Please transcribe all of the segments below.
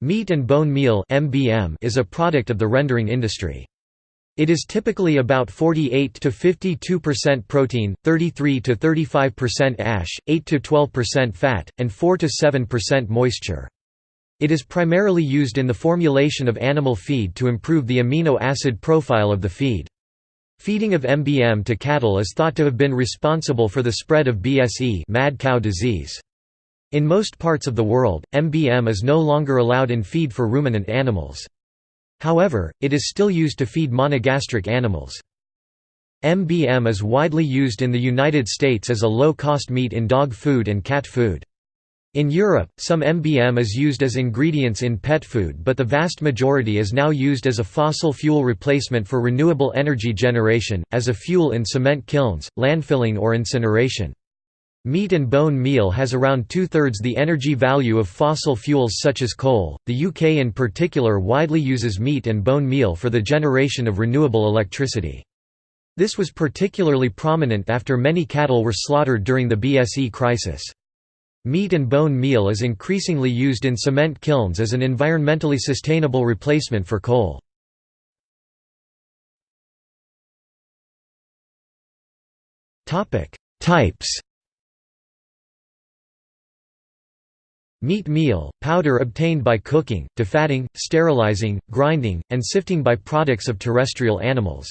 Meat and bone meal (MBM) is a product of the rendering industry. It is typically about 48 to 52% protein, 33 to 35% ash, 8 to 12% fat, and 4 to 7% moisture. It is primarily used in the formulation of animal feed to improve the amino acid profile of the feed. Feeding of MBM to cattle is thought to have been responsible for the spread of BSE mad cow disease. In most parts of the world, MBM is no longer allowed in feed for ruminant animals. However, it is still used to feed monogastric animals. MBM is widely used in the United States as a low-cost meat in dog food and cat food. In Europe, some MBM is used as ingredients in pet food but the vast majority is now used as a fossil fuel replacement for renewable energy generation, as a fuel in cement kilns, landfilling or incineration. Meat and bone meal has around two-thirds the energy value of fossil fuels such as coal. The UK in particular widely uses meat and bone meal for the generation of renewable electricity. This was particularly prominent after many cattle were slaughtered during the BSE crisis. Meat and bone meal is increasingly used in cement kilns as an environmentally sustainable replacement for coal. Types Meat meal, powder obtained by cooking, defatting, sterilizing, grinding, and sifting by products of terrestrial animals.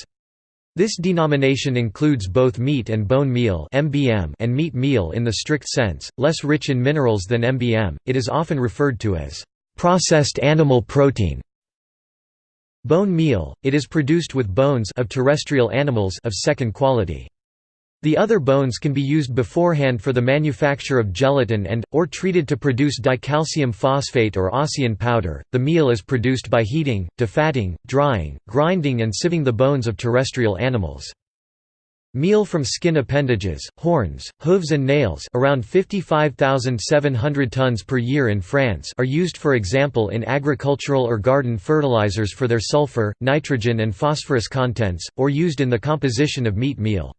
This denomination includes both meat and bone meal and meat meal in the strict sense, less rich in minerals than MBM, it is often referred to as processed animal protein. Bone meal, it is produced with bones of terrestrial animals of second quality. The other bones can be used beforehand for the manufacture of gelatin and, or treated to produce dicalcium phosphate or ossein powder. The meal is produced by heating, defatting, drying, grinding, and sieving the bones of terrestrial animals. Meal from skin appendages, horns, hooves and nails around 55,700 tons per year in France are used for example in agricultural or garden fertilizers for their sulfur, nitrogen and phosphorus contents, or used in the composition of meat meal.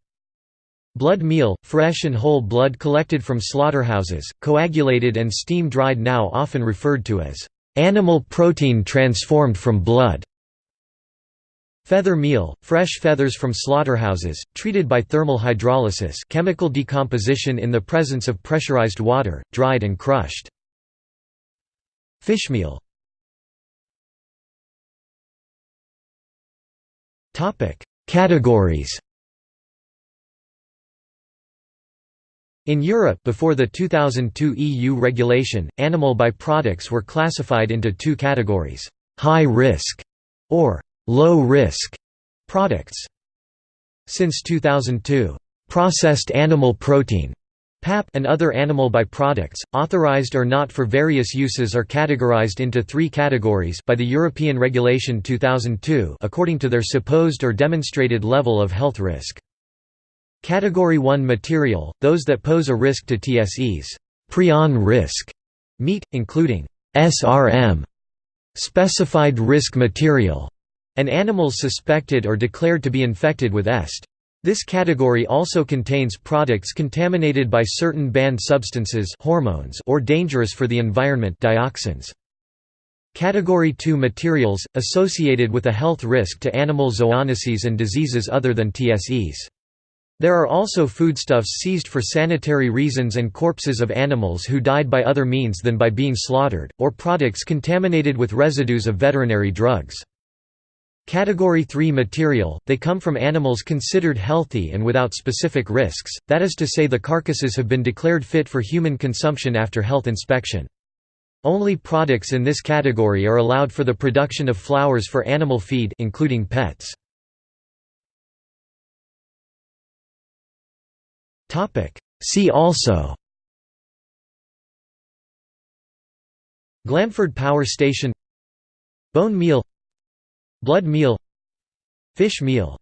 Blood meal, fresh and whole blood collected from slaughterhouses, coagulated and steam-dried now often referred to as animal protein transformed from blood. Feather meal, fresh feathers from slaughterhouses, treated by thermal hydrolysis chemical decomposition in the presence of pressurized water, dried and crushed. Fish Fishmeal Categories In Europe before the 2002 EU regulation, animal byproducts were classified into two categories, high risk or low risk products. Since 2002, processed animal protein PAP and other animal byproducts, authorized or not for various uses are categorized into three categories by the European Regulation 2002 according to their supposed or demonstrated level of health risk. Category 1 material, those that pose a risk to TSEs prion risk meat, including SRM specified risk material, and animals suspected or declared to be infected with EST. This category also contains products contaminated by certain banned substances hormones or dangerous for the environment dioxins. Category 2 materials, associated with a health risk to animal zoonoses and diseases other than TSEs. There are also foodstuffs seized for sanitary reasons and corpses of animals who died by other means than by being slaughtered, or products contaminated with residues of veterinary drugs. Category 3 material, they come from animals considered healthy and without specific risks, that is to say the carcasses have been declared fit for human consumption after health inspection. Only products in this category are allowed for the production of flours for animal feed including pets. See also. Glanford Power Station. Bone meal. Blood meal. Fish meal